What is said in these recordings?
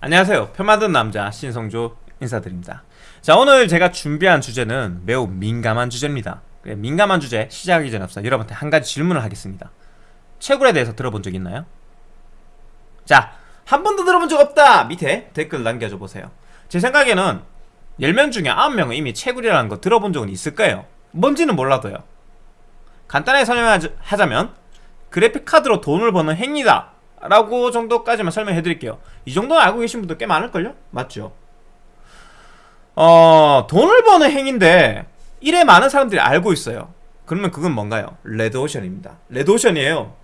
안녕하세요. 표 만든 남자 신성조 인사드립니다. 자 오늘 제가 준비한 주제는 매우 민감한 주제입니다. 민감한 주제 시작하기 전에 앞서 여러분한테 한 가지 질문을 하겠습니다. 채굴에 대해서 들어본 적 있나요? 자한 번도 들어본 적 없다! 밑에 댓글 남겨줘 보세요. 제 생각에는 10명 중에 9명은 이미 채굴이라는 거 들어본 적은 있을 거예요. 뭔지는 몰라도요. 간단하게 설명하자면 그래픽카드로 돈을 버는 행위다 라고 정도까지만 설명해 드릴게요. 이 정도는 알고 계신 분들 꽤 많을걸요? 맞죠? 어... 돈을 버는 행위인데 이래 많은 사람들이 알고 있어요. 그러면 그건 뭔가요? 레드오션입니다. 레드오션이에요.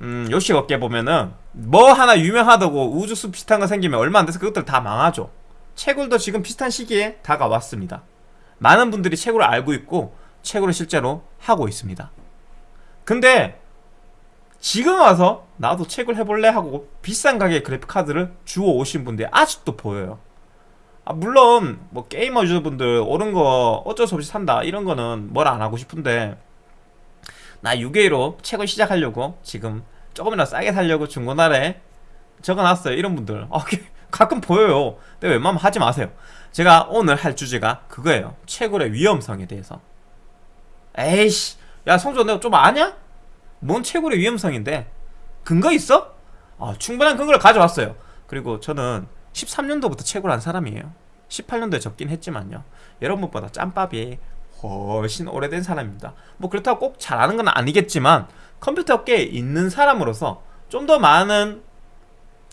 음... 요식 업계 보면은 뭐 하나 유명하다고 우주숲 비슷한 거 생기면 얼마 안 돼서 그것들 다 망하죠. 채굴도 지금 비슷한 시기에 다가왔습니다. 많은 분들이 채굴을 알고 있고 채굴을 실제로 하고 있습니다. 근데 지금 와서 나도 책을 해볼래 하고 비싼 가격의 그래픽카드를 주워 오신 분들이 아직도 보여요. 아 물론 뭐 게이머 유저분들 옳은 거 어쩔 수 없이 산다 이런 거는 뭘 안 하고 싶은데 나 6A로 책을 시작하려고 지금 조금이라도 싸게 살려고 중고날에 적어놨어요 이런 분들. 아, 가끔 보여요. 근데 웬만하면 하지 마세요. 제가 오늘 할 주제가 그거예요. 채굴의 위험성에 대해서. 에이씨 야 성조 내가 좀 아냐? 뭔 채굴의 위험성인데? 근거 있어? 아, 충분한 근거를 가져왔어요. 그리고 저는 13년도부터 채굴 한 사람이에요. 18년도에 적긴 했지만요. 여러분보다 짬밥이 훨씬 오래된 사람입니다. 뭐 그렇다고 꼭 잘하는 건 아니겠지만 컴퓨터 업계에 있는 사람으로서 좀 더 많은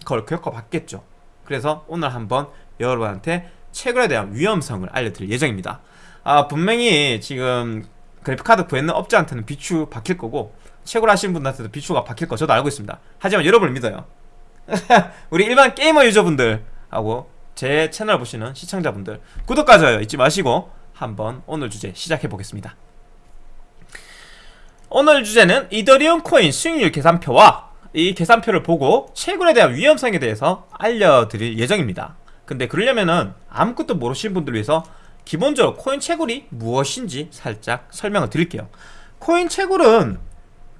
걸 겪어봤겠죠. 그래서 오늘 한번 여러분한테 채굴에 대한 위험성을 알려드릴 예정입니다. 아 분명히 지금 그래픽카드 구했는 업자한테는 비추 박힐 거고 채굴 하시는 분들한테도 비추가 박힐 거 저도 알고 있습니다. 하지만 여러분을 믿어요. 우리 일반 게이머 유저분들하고 제 채널 보시는 시청자분들 구독과 좋아요 잊지 마시고 한번 오늘 주제 시작해 보겠습니다. 오늘 주제는 이더리움 코인 수익률 계산표와 이 계산표를 보고 채굴에 대한 위험성에 대해서 알려드릴 예정입니다. 근데 그러려면은 아무것도 모르시는 분들 위해서 기본적으로 코인 채굴이 무엇인지 살짝 설명을 드릴게요. 코인 채굴은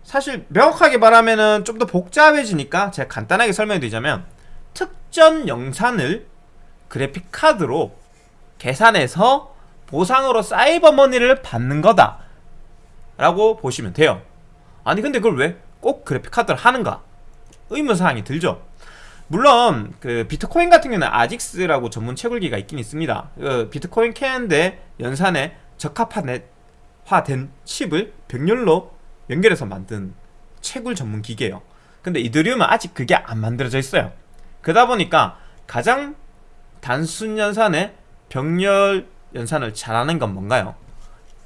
사실 명확하게 말하면은 좀더 복잡해지니까 제가 간단하게 설명드리자면 특전 영상을 그래픽카드로 계산해서 보상으로 사이버머니를 받는 거다 라고 보시면 돼요. 아니 근데 그걸 왜 꼭 그래픽카드를 하는가? 의문사항이 들죠 물론 그 비트코인 같은 경우는 아직스라고 전문 채굴기가 있긴 있습니다. 그 비트코인 캐는데 연산에 적합화된 칩을 병렬로 연결해서 만든 채굴 전문 기계예요. 근데 이더리움은 아직 그게 안 만들어져 있어요. 그러다 보니까 가장 단순 연산의 병렬 연산을 잘하는 건 뭔가요?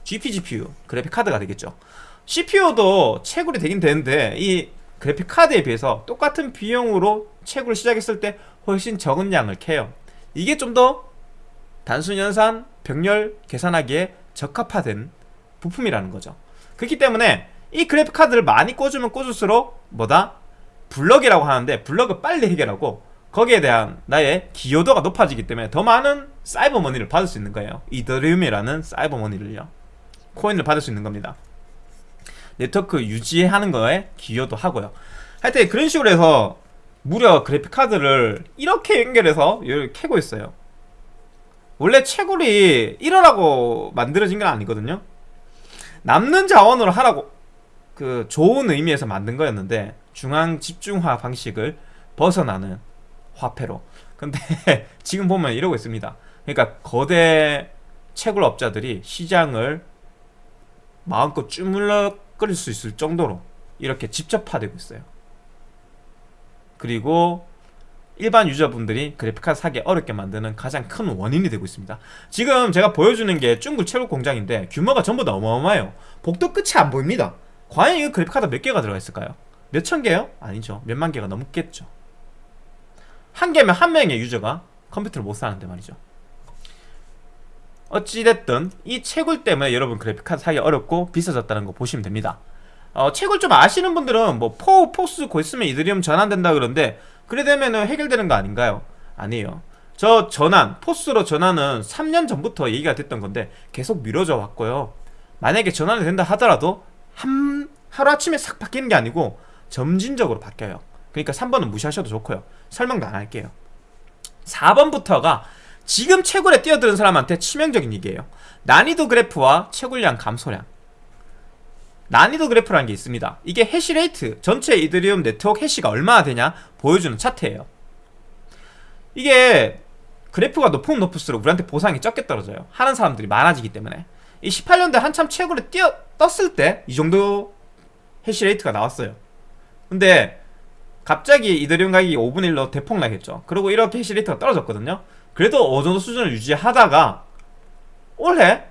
GPGPU, 그래픽카드가 되겠죠. CPU도 채굴이 되긴 되는데 이 그래픽카드에 비해서 똑같은 비용으로 채굴을 시작했을 때 훨씬 적은 양을 캐요. 이게 좀 더 단순 연산, 병렬 계산하기에 적합화된 부품이라는 거죠. 그렇기 때문에 이 그래픽 카드를 많이 꽂으면 꽂을수록 뭐다? 블럭이라고 하는데 블럭을 빨리 해결하고 거기에 대한 나의 기여도가 높아지기 때문에 더 많은 사이버 머니를 받을 수 있는 거예요. 이더리움이라는 사이버 머니를요. 코인을 받을 수 있는 겁니다. 네트워크 유지하는 거에 기여도 하고요. 하여튼 그런 식으로 해서 무려 그래픽카드를 이렇게 연결해서 캐고 있어요. 원래 채굴이 이러라고 만들어진 건 아니거든요. 남는 자원으로 하라고 그 좋은 의미에서 만든 거였는데 중앙 집중화 방식을 벗어나는 화폐로. 근데 지금 보면 이러고 있습니다. 그러니까 거대 채굴 업자들이 시장을 마음껏 주물럭거릴 수 있을 정도로 이렇게 집접화되고 있어요 그리고 일반 유저분들이 그래픽카드 사기 어렵게 만드는 가장 큰 원인이 되고 있습니다. 지금 제가 보여주는 게 중국 채굴 공장인데 규모가 전부 다 어마어마해요. 복도 끝이 안 보입니다. 과연 이 그래픽카드 몇 개가 들어가 있을까요? 몇 천 개요? 아니죠. 몇만 개가 넘겠죠. 한 개면 한 명의 유저가 컴퓨터를 못 사는데 말이죠. 어찌됐든 이 채굴 때문에 여러분 그래픽카드 사기 어렵고 비싸졌다는 거 보시면 됩니다 어, 채굴 좀 아시는 분들은 뭐 포, PoS 고 있으면 이더리움 전환된다 그러는데 그래 되면 해결되는 거 아닌가요? 아니에요. 저 전환, PoS로 전환은 3년 전부터 얘기가 됐던 건데 계속 미뤄져 왔고요. 만약에 전환이 된다 하더라도 한, 하루아침에 싹 바뀌는 게 아니고 점진적으로 바뀌어요. 그러니까 3번은 무시하셔도 좋고요. 설명도 안 할게요. 4번부터가 지금 채굴에 뛰어드는 사람한테 치명적인 얘기예요. 난이도 그래프와 채굴량 감소량 난이도 그래프라는 게 있습니다. 이게 해시레이트 전체 이더리움 네트워크 해시가 얼마나 되냐 보여주는 차트예요. 이게 그래프가 높으면 높을수록 우리한테 보상이 적게 떨어져요. 하는 사람들이 많아지기 때문에. 이 18년도에 한참 채굴에 뛰어 떴을 때 이 정도 해시레이트가 나왔어요. 근데 갑자기 이더리움 가격이 5분의 1로 대폭 나겠죠. 그리고 이렇게 해시레이트가 떨어졌거든요. 그래도 어느 정도 수준을 유지하다가 올해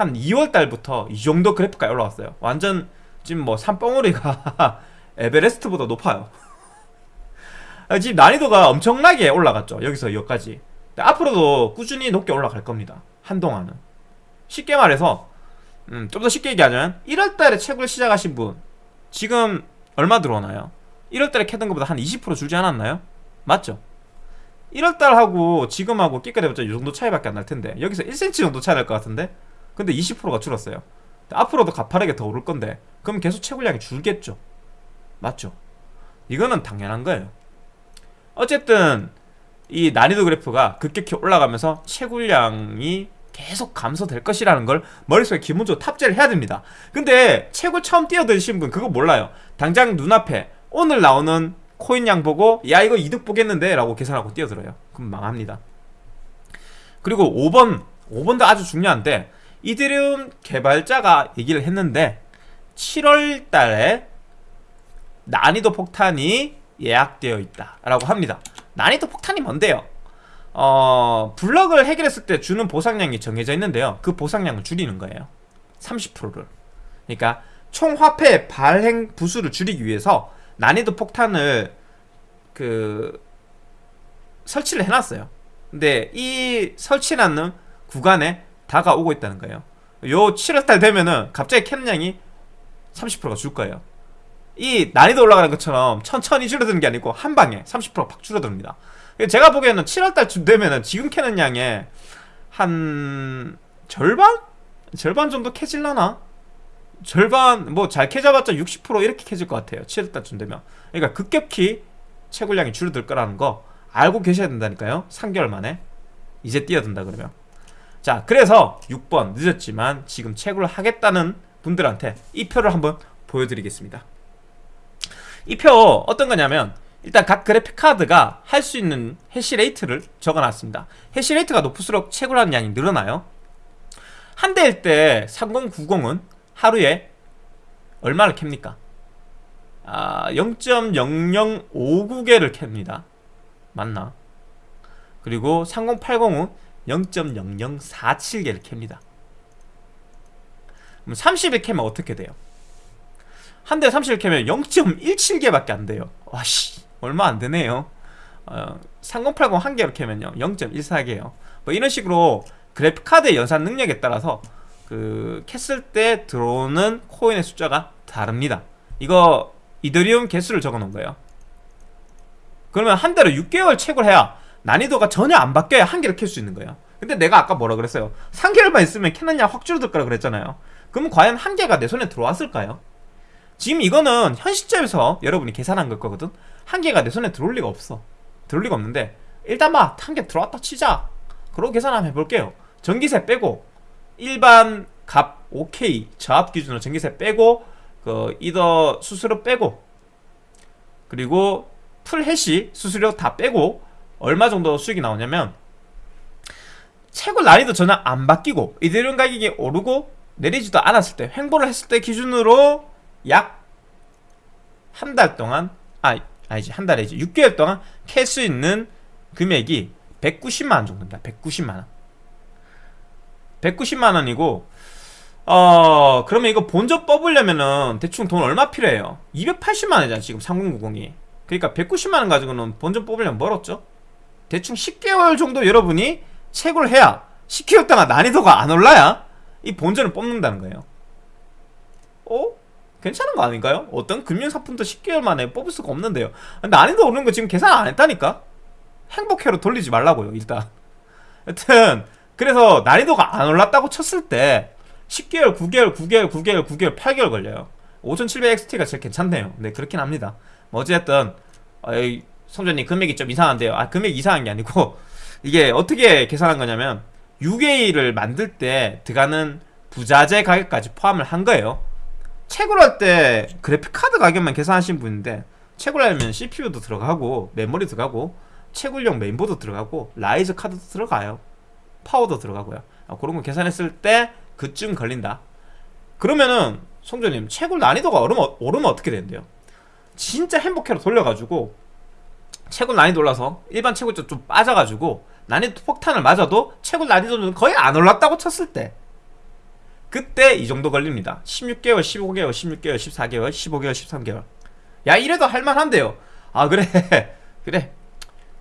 한 2월 달부터 이 정도 그래프가 올라왔어요. 완전 지금 뭐 산봉우리가 에베레스트보다 높아요. 아, 지금 난이도가 엄청나게 올라갔죠. 여기서 여기까지. 앞으로도 꾸준히 높게 올라갈 겁니다. 한동안은. 쉽게 말해서 음, 좀 더 쉽게 얘기하면 1월달에 채굴 시작하신 분 지금 얼마 들어오나요? 1월달에 캐던 것보다 한 20% 줄지 않았나요? 맞죠? 1월달하고 지금하고 끼까대봤자 이 정도 차이밖에 안 날 텐데 여기서 1cm 정도 차이 날 것 같은데 근데 20%가 줄었어요. 앞으로도 가파르게 더 오를 건데 그럼 계속 채굴량이 줄겠죠. 맞죠? 이거는 당연한 거예요. 어쨌든 이 난이도 그래프가 급격히 올라가면서 채굴량이 계속 감소될 것이라는 걸 머릿속에 기본적으로 탑재를 해야 됩니다. 근데 채굴 처음 뛰어드신 분 그거 몰라요. 당장 눈앞에 오늘 나오는 코인 양 보고 야 이거 이득 보겠는데? 라고 계산하고 뛰어들어요. 그럼 망합니다. 그리고 5번 5번도 아주 중요한데 이드리움 개발자가 얘기를 했는데 7월 달에 난이도 폭탄이 예약되어 있다 라고 합니다. 난이도 폭탄이 뭔데요? 어, 블럭을 해결했을 때 주는 보상량이 정해져 있는데요. 그 보상량을 줄이는 거예요. 30%를. 그러니까 총 화폐 발행 부수를 줄이기 위해서 난이도 폭탄을 그 설치를 해놨어요. 근데 이 설치해놨는 구간에 다가오고 있다는 거예요. 요 7월달 되면은 갑자기 양이 30%가 줄 거예요. 이 난이도 올라가는 것처럼 천천히 줄어드는 게 아니고 한 방에 30%팍 줄어듭니다. 제가 보기에는 7월달쯤 되면은 지금 캐는 양의 한 절반? 절반 정도 캐질라나? 절반 뭐 잘 캐잡았자 60% 이렇게 캐질 것 같아요. 7월달쯤 되면. 그러니까 급격히 채굴량이 줄어들 거라는 거 알고 계셔야 된다니까요. 3개월 만에. 이제 뛰어든다 그러면 자 그래서 6번 늦었지만 지금 채굴을 하겠다는 분들한테 이 표를 한번 보여드리겠습니다 이 표 어떤 거냐면 일단 각 그래픽 카드가 할 수 있는 해시레이트를 적어놨습니다 해시레이트가 높을수록 채굴하는 양이 늘어나요 한 대일 때 3090은 하루에 얼마를 캡니까? 아, 0.0059개를 캡니다 맞나? 그리고 3080은 0.0047개를 캡니다. 그럼 30일 캐면 어떻게 돼요? 한 대에 30일 캐면 0.17개밖에 안 돼요. 와씨 얼마 안 되네요. 어, 3080 한 개로 캐면요 0.14개요. 뭐 이런 식으로 그래픽카드의 연산 능력에 따라서 그 캤을 때 들어오는 코인의 숫자가 다릅니다. 이거 이더리움 개수를 적어 놓은 거예요. 그러면 한 대로 6개월 채굴 해야 난이도가 전혀 안 바뀌어야 한 개를 캘 수 있는 거예요. 근데 내가 아까 뭐라 그랬어요? 3개월만 있으면 캐느냐 확 줄어들 거라 그랬잖아요. 그러면 과연 한 개가 내 손에 들어왔을까요? 지금 이거는 현 시점에서 여러분이 계산한 걸 거거든? 한 개가 내 손에 들어올 리가 없어. 들어올 리가 없는데 일단 막 한 개 들어왔다 치자. 그러고 계산 한번 해볼게요. 전기세 빼고 일반 값 OK 저압 기준으로 전기세 빼고 그 이더 수수료 빼고 그리고 풀 해시 수수료 다 빼고 얼마 정도 수익이 나오냐면 채굴 난이도 전혀 안 바뀌고 이더리움 가격이 오르고 내리지도 않았을 때 횡보를 했을 때 기준으로 약 한 달 동안 아 아니지 한 달에 이제 6개월 동안 캘 수 있는 금액이 190만원 정도입니다. 190만원. 190만원이고 어 그러면 이거 본전 뽑으려면은 대충 돈 얼마 필요해요? 280만원이잖아 지금 3090이. 그러니까 190만원 가지고는 본전 뽑으려면 멀었죠 대충 10개월 정도 여러분이 채굴 해야 10개월 동안 난이도가 안 올라야 이 본전을 뽑는다는 거예요 어? 괜찮은 거 아닌가요? 어떤 금융상품도 10개월 만에 뽑을 수가 없는데요 난이도 오르는 거 지금 계산 안 했다니까? 행복회로 돌리지 말라고요 일단 여튼 그래서 난이도가 안 올랐다고 쳤을 때 10개월, 9개월, 9개월, 9개월, 9개월, 8개월 걸려요 5700XT가 제일 괜찮네요 네 그렇긴 합니다 뭐 어쨌든 성전님 금액이 좀 이상한데요. 아 금액 이상한 게 아니고 이게 어떻게 계산한 거냐면 6A를 만들 때 들어가는 부자재 가격까지 포함을 한 거예요. 채굴 할때 그래픽 카드 가격만 계산하신 분인데 채굴 하려면 CPU도 들어가고 메모리 들어가고 채굴용 메인보드 들어가고 riser 카드도 들어가요. 파워도 들어가고요. 아, 그런 거 계산했을 때 그쯤 걸린다. 그러면은 성조님 채굴 난이도가 오르면, 오르면 어떻게 되는데요? 진짜 행복회로 돌려가지고 채굴 난이도 올라서 일반 채굴 좀 빠져가지고 난이도 폭탄을 맞아도 채굴 난이도는 거의 안 올랐다고 쳤을 때. 그때 이 정도 걸립니다. 16개월, 15개월, 16개월, 14개월, 15개월, 13개월. 야 이래도 할만한데요. 아 그래. 그래.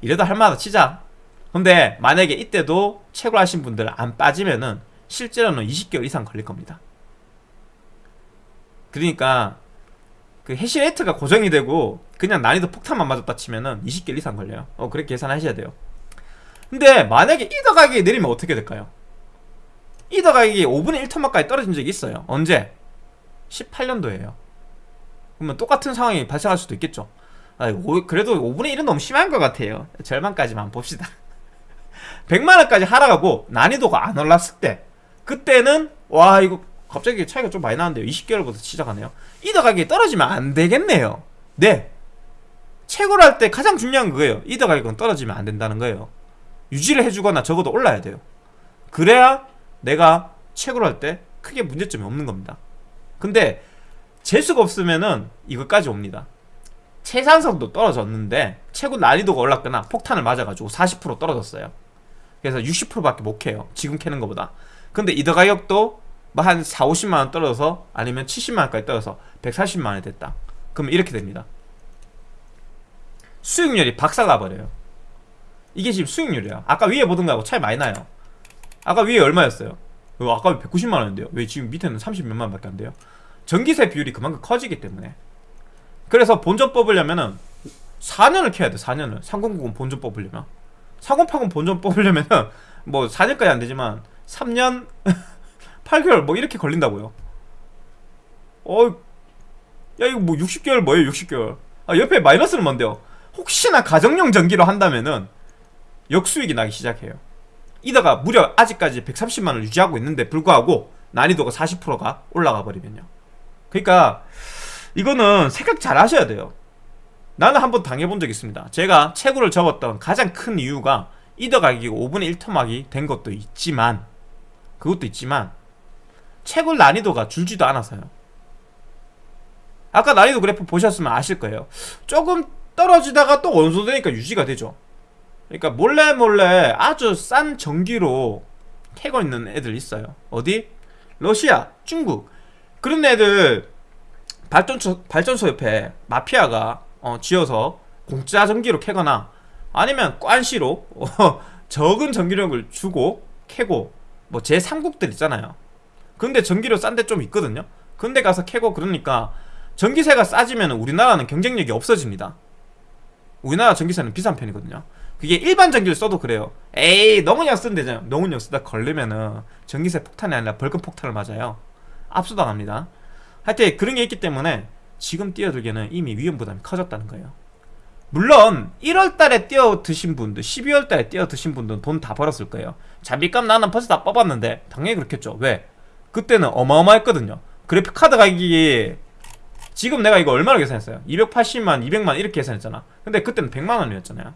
이래도 할만하다. 치자. 근데 만약에 이때도 채굴하신 분들 안 빠지면은 실제로는 20개월 이상 걸릴 겁니다. 그러니까 그 해시 레이트가 고정이 되고 그냥 난이도 폭탄만 맞았다 치면은 20개월 이상 걸려요. 어 그렇게 계산하셔야 돼요. 근데 만약에 이더 가격이 내리면 어떻게 될까요? 이더 가격이 5분의 1톤만까지 떨어진 적이 있어요. 언제? 18년도에요. 그러면 똑같은 상황이 발생할 수도 있겠죠. 아, 오, 그래도 5분의 1은 너무 심한 것 같아요. 절반까지만 봅시다. 100만원까지 하락하고 난이도가 안 올랐을 때 그때는 와 이거 갑자기 차이가 좀 많이 나는데요. 20개월부터 시작하네요. 이더 가격이 떨어지면 안 되겠네요. 네. 채굴 할때 가장 중요한 거예요. 이더 가격은 떨어지면 안 된다는 거예요. 유지를 해주거나 적어도 올라야 돼요. 그래야 내가 채굴 할때 크게 문제점이 없는 겁니다. 근데 재수가 없으면은 이것까지 옵니다. 채산성도 떨어졌는데 채굴 난이도가 올랐거나 폭탄을 맞아가지고 40% 떨어졌어요. 그래서 60%밖에 못 캐요. 지금 캐는 것보다. 근데 이더 가격도 뭐 한 4, 50만원 떨어져서 아니면 70만원까지 떨어져서 140만원이 됐다. 그러면 이렇게 됩니다. 수익률이 박살나버려요. 이게 지금 수익률이야. 아까 위에 보던 거하고 차이 많이 나요. 아까 위에 얼마였어요? 어, 아까 190만원인데요. 왜 지금 밑에는 30몇만원 밖에 안 돼요? 전기세 비율이 그만큼 커지기 때문에. 그래서 본전 뽑으려면은 4년을 캐야 돼 4년을. 3090 본전 뽑으려면. 4080 본전 뽑으려면은 뭐 4년까지 안 되지만 3년 8개월 뭐 이렇게 걸린다고요? 어, 야 이거 뭐 60개월 뭐예요 60개월? 아 옆에 마이너스는 뭔데요? 혹시나 가정용 전기로 한다면은 역수익이 나기 시작해요. 이다가 무려 아직까지 130만원 유지하고 있는데 불구하고 난이도가 40%가 올라가 버리면요. 그러니까 이거는 생각 잘 하셔야 돼요. 나는 한번 당해본 적 있습니다. 제가 채굴을 접었던 가장 큰 이유가 이더 가격이 5분의 1 토막이 된 것도 있지만 그것도 있지만 채굴 난이도가 줄지도 않아서요. 아까 난이도 그래프 보셨으면 아실 거예요. 조금 떨어지다가 또 어느 정도 되니까 유지가 되죠. 그러니까 몰래 몰래 아주 싼 전기로 캐고 있는 애들 있어요. 어디? 러시아, 중국. 그런 애들 발전소, 발전소 옆에 마피아가 어, 지어서 공짜 전기로 캐거나 아니면 꽌시로 어, 적은 전기력을 주고 캐고 뭐 제3국들 있잖아요 근데 전기료 싼 데 좀 있거든요. 근데 가서 캐고 그러니까 전기세가 싸지면 우리나라는 경쟁력이 없어집니다. 우리나라 전기세는 비싼 편이거든요. 그게 일반 전기를 써도 그래요. 에이 너무 그냥 쓰면 되잖아요. 너무 그냥 쓰다 걸리면은 전기세 폭탄이 아니라 벌금 폭탄을 맞아요. 압수당합니다. 하여튼 그런 게 있기 때문에 지금 뛰어들기에는 이미 위험 부담이 커졌다는 거예요. 물론 1월달에 뛰어드신 분들 12월달에 뛰어드신 분들은 돈 다 벌었을 거예요. 잡비값 나는 벌써 다 뽑았는데 당연히 그렇겠죠. 왜? 그때는 어마어마했거든요. 그래픽 카드 가격이 지금 내가 이거 얼마나 계산했어요? 280만, 200만 이렇게 계산했잖아. 근데 그때는 100만 원이었잖아요.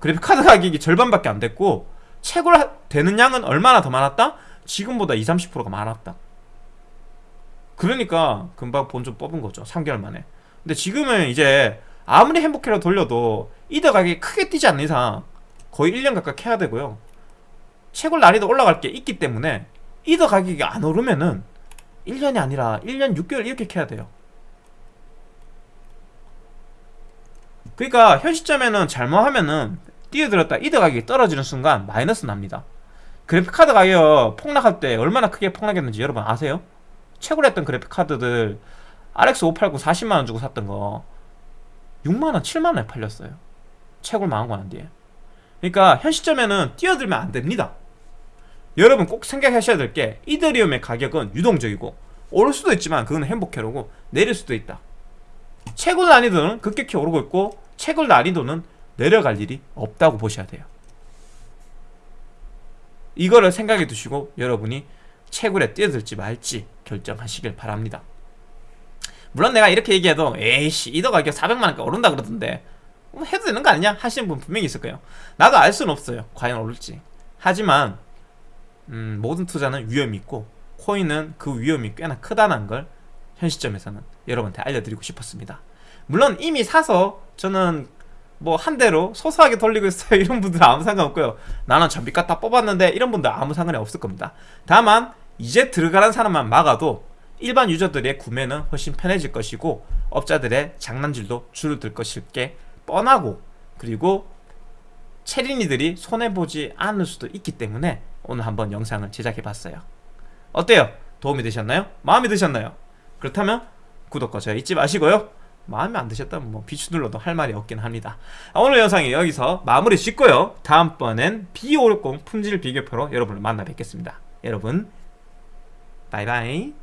그래픽 카드 가격이 절반밖에 안 됐고 채굴 되는 양은 얼마나 더 많았다? 지금보다 20, 30%가 많았다. 그러니까 금방 본좀 뽑은 거죠. 3개월 만에. 근데 지금은 이제 아무리 행복해라 돌려도 이더 가격이 크게 뛰지 않는 이상 거의 1년 가까이 캐야 되고요. 채굴 난이도 올라갈 게 있기 때문에 이더 가격이 안 오르면은 1년이 아니라 1년 6개월 이렇게 캐야 돼요. 그러니까 현 시점에는 잘못하면은 뛰어들었다 이더 가격이 떨어지는 순간 마이너스 납니다. 그래픽카드 가격 폭락할 때 얼마나 크게 폭락했는지 여러분 아세요? 최고로 했던 그래픽카드들 RX 589 40만원 주고 샀던 거 6만원 7만원에 팔렸어요. 채굴 망한 거난 뒤에. 그러니까 현 시점에는 뛰어들면 안 됩니다 여러분 꼭 생각하셔야 될 게 이더리움의 가격은 유동적이고 오를 수도 있지만 그건 행복해로고 내릴 수도 있다 채굴 난이도는 급격히 오르고 있고 채굴 난이도는 내려갈 일이 없다고 보셔야 돼요. 이거를 생각해 두시고 여러분이 채굴에 뛰어들지 말지 결정하시길 바랍니다. 물론 내가 이렇게 얘기해도 에이씨 이더 가격 400만원까지 오른다 그러던데 뭐 해도 되는 거 아니냐 하시는 분 분명히 있을 거예요. 나도 알 수는 없어요. 과연 오를지. 하지만 음, 모든 투자는 위험이 있고 코인은 그 위험이 꽤나 크다는 걸 현 시점에서는 여러분한테 알려드리고 싶었습니다. 물론 이미 사서 저는 뭐 한 대로 소소하게 돌리고 있어요. 이런 분들은 아무 상관없고요. 나는 전비 갖다 뽑았는데 이런 분들 아무 상관이 없을 겁니다. 다만 이제 들어가는 사람만 막아도 일반 유저들의 구매는 훨씬 편해질 것이고 업자들의 장난질도 줄어들 것일 게 뻔하고 그리고 체린이들이 손해보지 않을 수도 있기 때문에 오늘 한번 영상을 제작해봤어요 어때요? 도움이 되셨나요? 마음에 드셨나요? 그렇다면 구독과 좋아요 잊지 마시고요 마음에 안 드셨다면 뭐 비추 눌러도 할 말이 없긴 합니다 아, 오늘 영상이 여기서 마무리 짓고요 다음번엔 B560 품질 비교표로 여러분을 만나 뵙겠습니다 여러분 바이바이